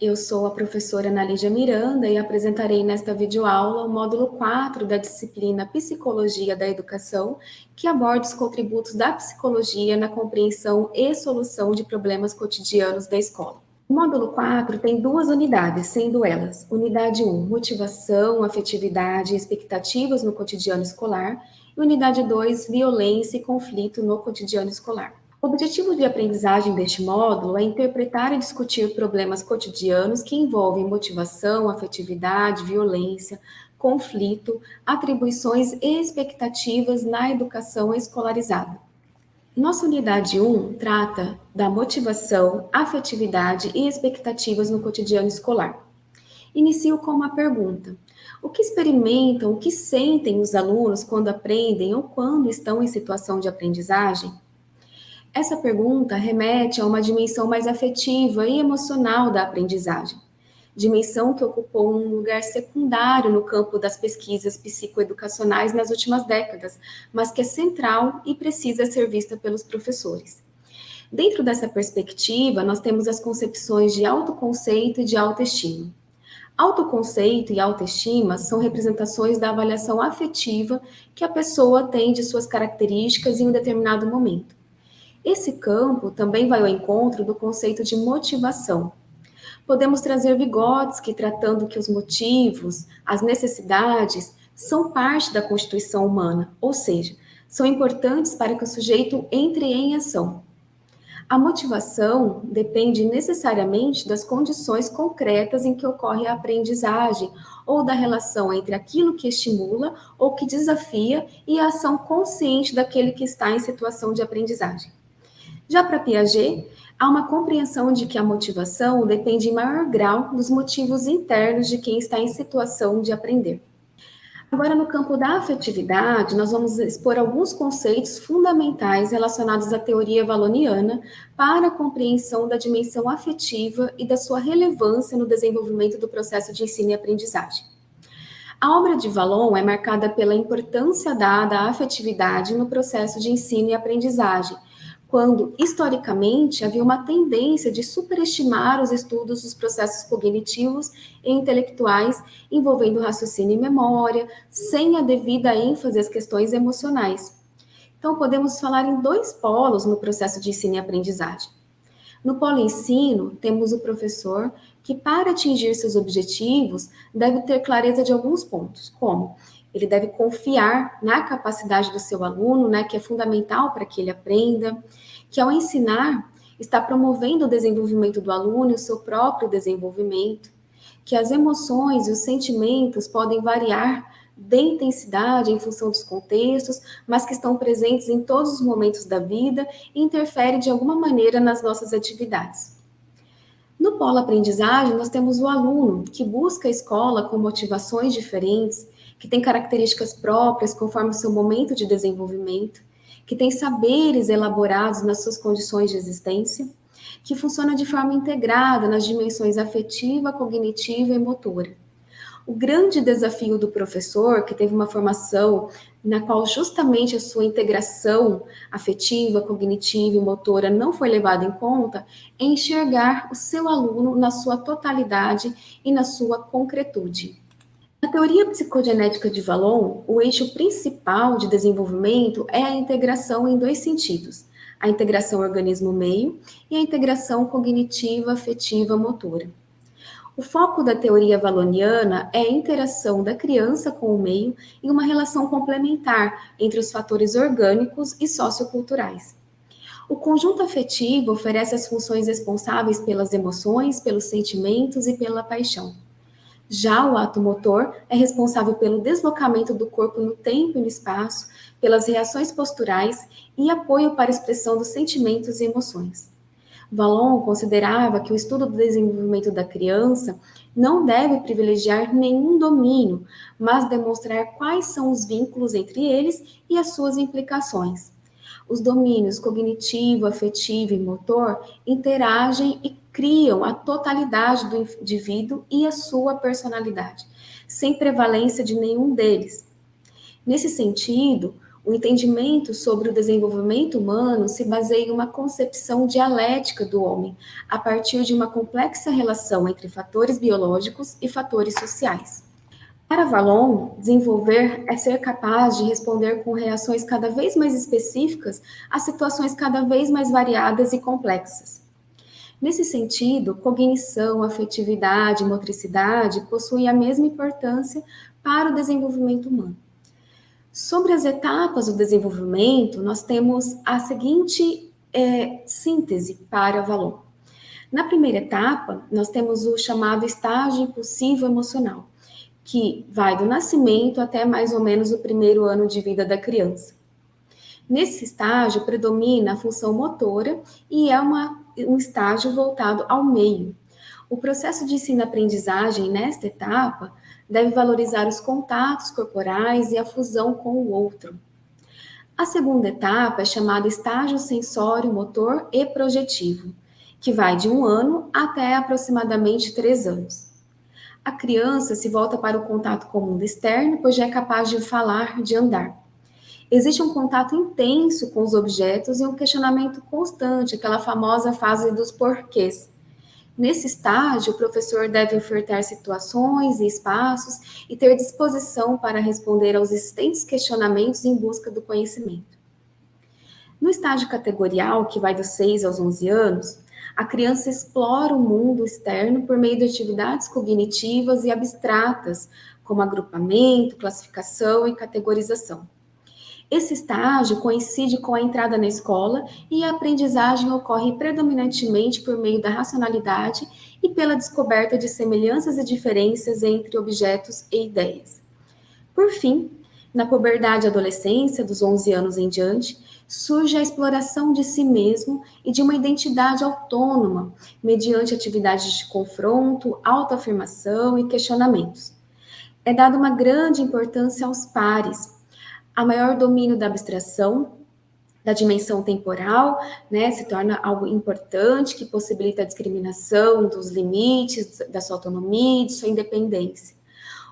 eu sou a professora Ana Lígia Miranda e apresentarei nesta videoaula o módulo 4 da disciplina Psicologia da Educação, que aborda os contributos da psicologia na compreensão e solução de problemas cotidianos da escola. O módulo 4 tem duas unidades, sendo elas Unidade 1, Motivação, Afetividade e Expectativas no Cotidiano Escolar, e Unidade 2, Violência e Conflito no Cotidiano Escolar. O objetivo de aprendizagem deste módulo é interpretar e discutir problemas cotidianos que envolvem motivação, afetividade, violência, conflito, atribuições e expectativas na educação escolarizada. Nossa unidade 1 trata da motivação, afetividade e expectativas no cotidiano escolar. Inicio com uma pergunta. O que experimentam, o que sentem os alunos quando aprendem ou quando estão em situação de aprendizagem? Essa pergunta remete a uma dimensão mais afetiva e emocional da aprendizagem, dimensão que ocupou um lugar secundário no campo das pesquisas psicoeducacionais nas últimas décadas, mas que é central e precisa ser vista pelos professores. Dentro dessa perspectiva, nós temos as concepções de autoconceito e de autoestima. Autoconceito e autoestima são representações da avaliação afetiva que a pessoa tem de suas características em um determinado momento. Esse campo também vai ao encontro do conceito de motivação. Podemos trazer Vygotsky tratando que os motivos, as necessidades, são parte da constituição humana, ou seja, são importantes para que o sujeito entre em ação. A motivação depende necessariamente das condições concretas em que ocorre a aprendizagem ou da relação entre aquilo que estimula ou que desafia e a ação consciente daquele que está em situação de aprendizagem. Já para Piaget, há uma compreensão de que a motivação depende em maior grau dos motivos internos de quem está em situação de aprender. Agora, no campo da afetividade, nós vamos expor alguns conceitos fundamentais relacionados à teoria valoniana para a compreensão da dimensão afetiva e da sua relevância no desenvolvimento do processo de ensino e aprendizagem. A obra de Valon é marcada pela importância dada à afetividade no processo de ensino e aprendizagem, quando, historicamente, havia uma tendência de superestimar os estudos dos processos cognitivos e intelectuais envolvendo raciocínio e memória, sem a devida ênfase às questões emocionais. Então, podemos falar em dois polos no processo de ensino e aprendizagem. No polo ensino, temos o professor que, para atingir seus objetivos, deve ter clareza de alguns pontos, como ele deve confiar na capacidade do seu aluno, né, que é fundamental para que ele aprenda, que ao ensinar está promovendo o desenvolvimento do aluno e o seu próprio desenvolvimento, que as emoções e os sentimentos podem variar de intensidade em função dos contextos, mas que estão presentes em todos os momentos da vida e interferem de alguma maneira nas nossas atividades. No polo aprendizagem, nós temos o aluno, que busca a escola com motivações diferentes, que tem características próprias conforme o seu momento de desenvolvimento, que tem saberes elaborados nas suas condições de existência, que funciona de forma integrada nas dimensões afetiva, cognitiva e motora. O grande desafio do professor, que teve uma formação na qual justamente a sua integração afetiva, cognitiva e motora não foi levada em conta, é enxergar o seu aluno na sua totalidade e na sua concretude. Na teoria psicogenética de Vallon, o eixo principal de desenvolvimento é a integração em dois sentidos, a integração organismo-meio e a integração cognitiva, afetiva, motora. O foco da teoria valoniana é a interação da criança com o meio em uma relação complementar entre os fatores orgânicos e socioculturais. O conjunto afetivo oferece as funções responsáveis pelas emoções, pelos sentimentos e pela paixão. Já o ato motor é responsável pelo deslocamento do corpo no tempo e no espaço, pelas reações posturais e apoio para a expressão dos sentimentos e emoções. Vallon considerava que o estudo do desenvolvimento da criança não deve privilegiar nenhum domínio, mas demonstrar quais são os vínculos entre eles e as suas implicações. Os domínios cognitivo, afetivo e motor interagem e criam a totalidade do indivíduo e a sua personalidade, sem prevalência de nenhum deles. Nesse sentido, O entendimento sobre o desenvolvimento humano se baseia em uma concepção dialética do homem, a partir de uma complexa relação entre fatores biológicos e fatores sociais. Para Valon, desenvolver é ser capaz de responder com reações cada vez mais específicas a situações cada vez mais variadas e complexas. Nesse sentido, cognição, afetividade motricidade possuem a mesma importância para o desenvolvimento humano. Sobre as etapas do desenvolvimento, nós temos a seguinte é, síntese para Valon. Na primeira etapa, nós temos o chamado estágio impulsivo emocional, que vai do nascimento até mais ou menos o primeiro ano de vida da criança. Nesse estágio, predomina a função motora e é uma, um estágio voltado ao meio. O processo de ensino-aprendizagem nesta etapa deve valorizar os contatos corporais e a fusão com o outro. A segunda etapa é chamada estágio sensório, motor e projetivo, que vai de um ano até aproximadamente três anos. A criança se volta para o contato com o mundo externo, pois já é capaz de falar, de andar. Existe um contato intenso com os objetos e um questionamento constante, aquela famosa fase dos porquês, Nesse estágio, o professor deve ofertar situações e espaços e ter disposição para responder aos existentes questionamentos em busca do conhecimento. No estágio categorial, que vai dos 6 aos 11 anos, a criança explora o mundo externo por meio de atividades cognitivas e abstratas, como agrupamento, classificação e categorização. Esse estágio coincide com a entrada na escola e a aprendizagem ocorre predominantemente por meio da racionalidade e pela descoberta de semelhanças e diferenças entre objetos e ideias. Por fim, na puberdade e adolescência, dos 11 anos em diante, surge a exploração de si mesmo e de uma identidade autônoma, mediante atividades de confronto, autoafirmação e questionamentos. É dada uma grande importância aos pares, a maior domínio da abstração, da dimensão temporal, né, se torna algo importante que possibilita a discriminação dos limites da sua autonomia e de sua independência.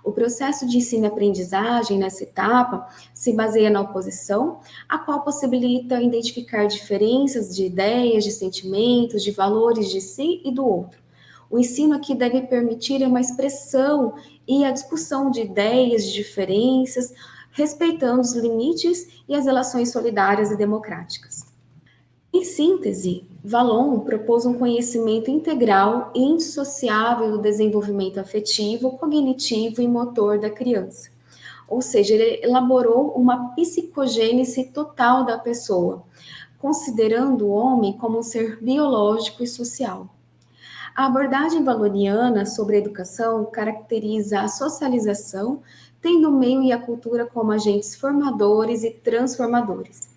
O processo de ensino-aprendizagem nessa etapa se baseia na oposição, a qual possibilita identificar diferenças de ideias, de sentimentos, de valores de si e do outro. O ensino aqui deve permitir uma expressão e a discussão de ideias, de diferenças, respeitando os limites e as relações solidárias e democráticas. Em síntese, Valon propôs um conhecimento integral e indissociável do desenvolvimento afetivo, cognitivo e motor da criança. Ou seja, ele elaborou uma psicogênese total da pessoa, considerando o homem como um ser biológico e social. A abordagem valoriana sobre a educação caracteriza a socialização tendo o meio e a cultura como agentes formadores e transformadores.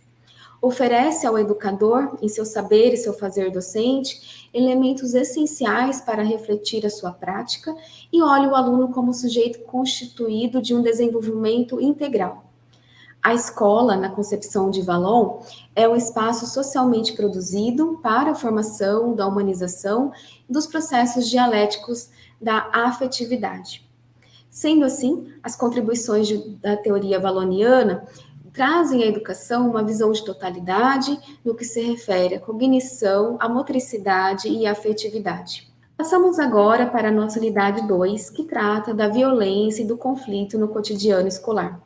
Oferece ao educador, em seu saber e seu fazer docente, elementos essenciais para refletir a sua prática e olha o aluno como sujeito constituído de um desenvolvimento integral. A escola, na concepção de Valon, é um espaço socialmente produzido para a formação da humanização dos processos dialéticos da afetividade. Sendo assim, as contribuições de, da teoria valoniana trazem à educação uma visão de totalidade no que se refere à cognição, à motricidade e à afetividade. Passamos agora para a nossa unidade 2, que trata da violência e do conflito no cotidiano escolar.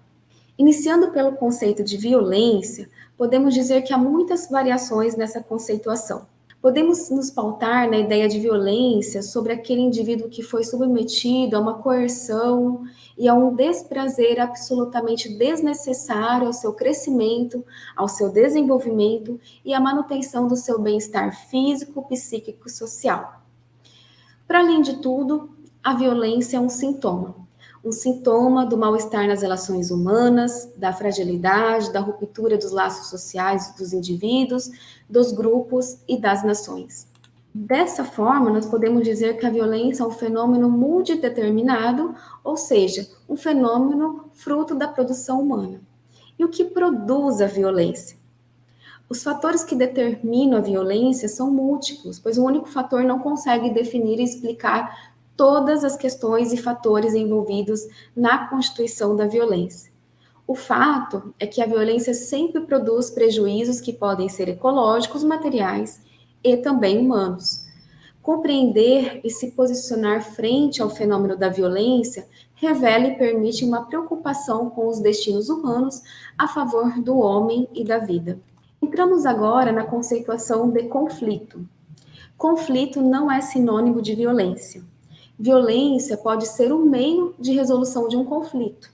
Iniciando pelo conceito de violência, podemos dizer que há muitas variações nessa conceituação. Podemos nos pautar na ideia de violência sobre aquele indivíduo que foi submetido a uma coerção e a um desprazer absolutamente desnecessário ao seu crescimento, ao seu desenvolvimento e à manutenção do seu bem-estar físico, psíquico e social. Para além de tudo, a violência é um sintoma um sintoma do mal-estar nas relações humanas, da fragilidade, da ruptura dos laços sociais dos indivíduos, dos grupos e das nações. Dessa forma, nós podemos dizer que a violência é um fenômeno multideterminado, ou seja, um fenômeno fruto da produção humana. E o que produz a violência? Os fatores que determinam a violência são múltiplos, pois um único fator não consegue definir e explicar todas as questões e fatores envolvidos na constituição da violência. O fato é que a violência sempre produz prejuízos que podem ser ecológicos, materiais e também humanos. Compreender e se posicionar frente ao fenômeno da violência revela e permite uma preocupação com os destinos humanos a favor do homem e da vida. Entramos agora na conceituação de conflito. Conflito não é sinônimo de violência. Violência pode ser um meio de resolução de um conflito.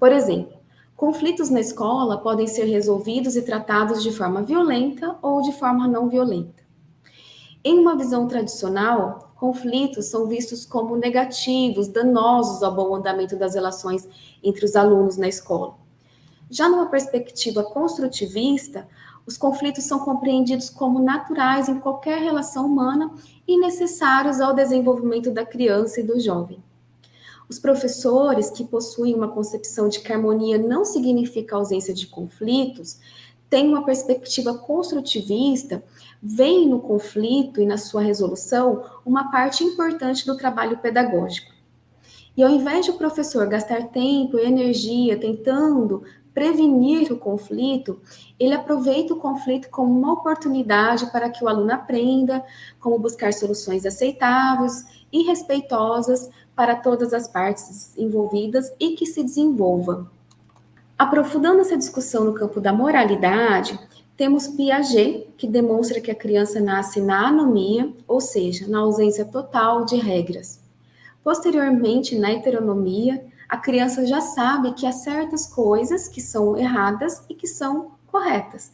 Por exemplo, conflitos na escola podem ser resolvidos e tratados de forma violenta ou de forma não violenta. Em uma visão tradicional, conflitos são vistos como negativos, danosos ao bom andamento das relações entre os alunos na escola. Já numa perspectiva construtivista, os conflitos são compreendidos como naturais em qualquer relação humana e necessários ao desenvolvimento da criança e do jovem. Os professores que possuem uma concepção de que harmonia não significa ausência de conflitos, têm uma perspectiva construtivista, veem no conflito e na sua resolução uma parte importante do trabalho pedagógico. E ao invés de o professor gastar tempo e energia tentando prevenir o conflito, ele aproveita o conflito como uma oportunidade para que o aluno aprenda como buscar soluções aceitáveis e respeitosas para todas as partes envolvidas e que se desenvolva. Aprofundando essa discussão no campo da moralidade, temos Piaget, que demonstra que a criança nasce na anomia, ou seja, na ausência total de regras. Posteriormente, na heteronomia, a criança já sabe que há certas coisas que são erradas e que são corretas.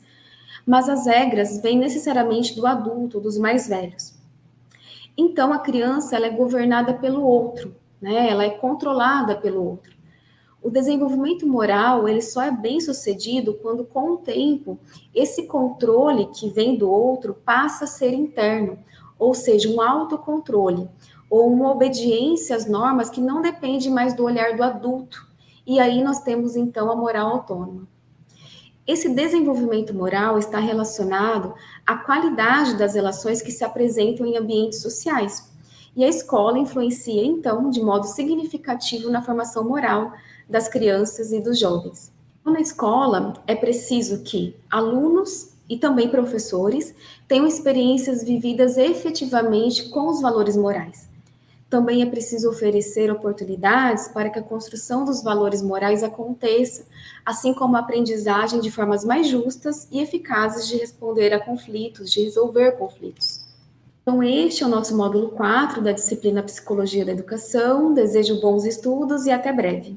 Mas as regras vêm necessariamente do adulto, dos mais velhos. Então a criança ela é governada pelo outro, né? Ela é controlada pelo outro. O desenvolvimento moral ele só é bem sucedido quando, com o tempo, esse controle que vem do outro passa a ser interno, ou seja, um autocontrole, ou uma obediência às normas que não depende mais do olhar do adulto. E aí nós temos então a moral autônoma. Esse desenvolvimento moral está relacionado à qualidade das relações que se apresentam em ambientes sociais. E a escola influencia, então, de modo significativo na formação moral das crianças e dos jovens. Na escola, é preciso que alunos e também professores tenham experiências vividas efetivamente com os valores morais também é preciso oferecer oportunidades para que a construção dos valores morais aconteça, assim como a aprendizagem de formas mais justas e eficazes de responder a conflitos, de resolver conflitos. Então, este é o nosso módulo 4 da disciplina Psicologia da Educação. Desejo bons estudos e até breve.